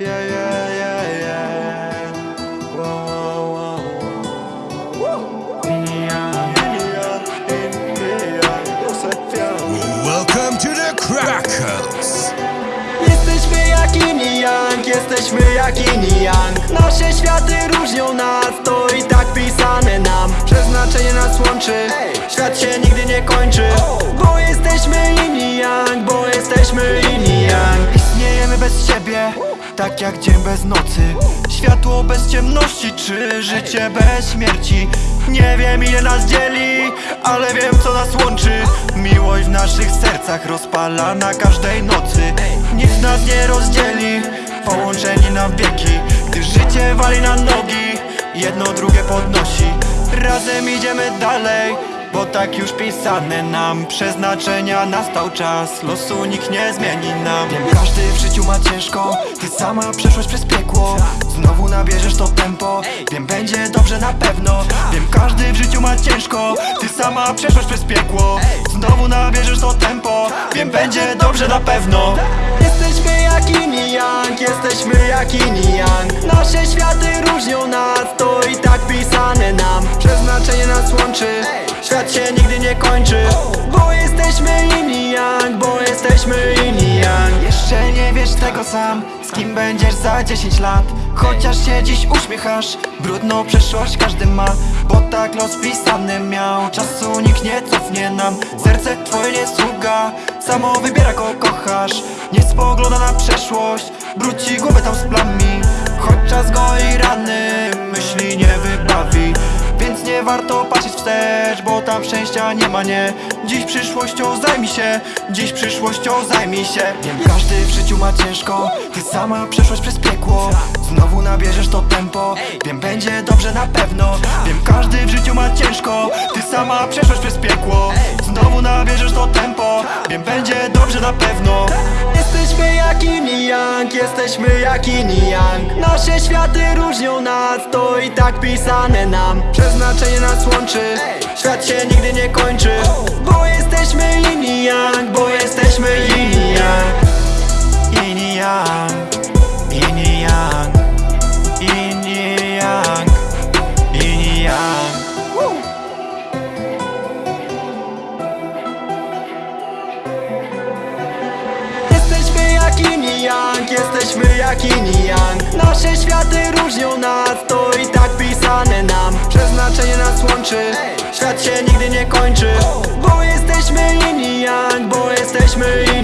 Yeah, yeah, yeah, yeah. Welcome to the! Jesteśmy jak Yin jesteśmy jak Yin Nasze światy różnią nas, to i tak pisane nam. Przeznaczenie nas łączy, świat się nigdy nie kończy bez siebie, tak jak dzień bez nocy. Światło bez ciemności, czy życie bez śmierci? Nie wiem ile nas dzieli, ale wiem co nas łączy. Miłość w naszych sercach rozpala na każdej nocy. Nic nas nie rozdzieli, połączeni na wieki. Gdy życie wali na nogi, jedno drugie podnosi. Razem idziemy dalej, bo tak już pisane nam Przeznaczenia nastał czas, losu nikt nie zmieni nam. Wiem, każdy w życiu ma ciężko, ty sama przeszłaś przez piekło. Znowu nabierzesz to tempo, wiem będzie dobrze na pewno. Wiem, każdy w życiu ma ciężko, ty sama przeszłaś przez piekło. Znowu nabierzesz to tempo, wiem będzie dobrze na pewno. Jesteśmy jak Yin i Yang, jesteśmy jak Yin i Yang. Nasze światy różnią nas, to i tak pisane nam. Przeznaczenie nas łączy, świat się nigdy nie kończy Bo jesteśmy Yin i Yang, bo jesteśmy Yin i Yang. Jeszcze nie wiesz tego sam, z kim będziesz za 10 lat. Chociaż się dziś uśmiechasz, brudną przeszłość każdy ma Bo tak los pisany miał, czasu nikt nie cofnie nam Serce twoje nie sługa, samo wybiera kogo kochasz Nie spogląda na przeszłość, brudzi głowę tam z plami Choć czas goi rany, myśli nie wybawi nie warto patrzeć wstecz, bo tam szczęścia nie ma, nie. Dziś przyszłością zajmij się, dziś przyszłością zajmij się. Wiem, każdy w życiu ma ciężko, ty sama przeszłaś przez piekło. Znowu nabierzesz to tempo, wiem, będzie dobrze na pewno. Wiem, każdy w życiu ma ciężko, ty sama przeszłaś przez piekło. Znowu nabierzesz to tempo, wiem, będzie dobrze na pewno Jesteśmy jak i Yang, jesteśmy jak i Yang. Nasze światy różnią nas, to i tak pisane nam. Przeznaczenie nas łączy, świat się nigdy nie kończy. Bo jesteśmy i Yang, bo jesteśmy i Yang. I Yang, Yin i Yang, jesteśmy jak Yin i Yang? Nasze światy różnią nas, to i tak pisane nam. Przeznaczenie nas łączy, świat się nigdy nie kończy. Bo jesteśmy Yin i Yang, bo jesteśmy Yin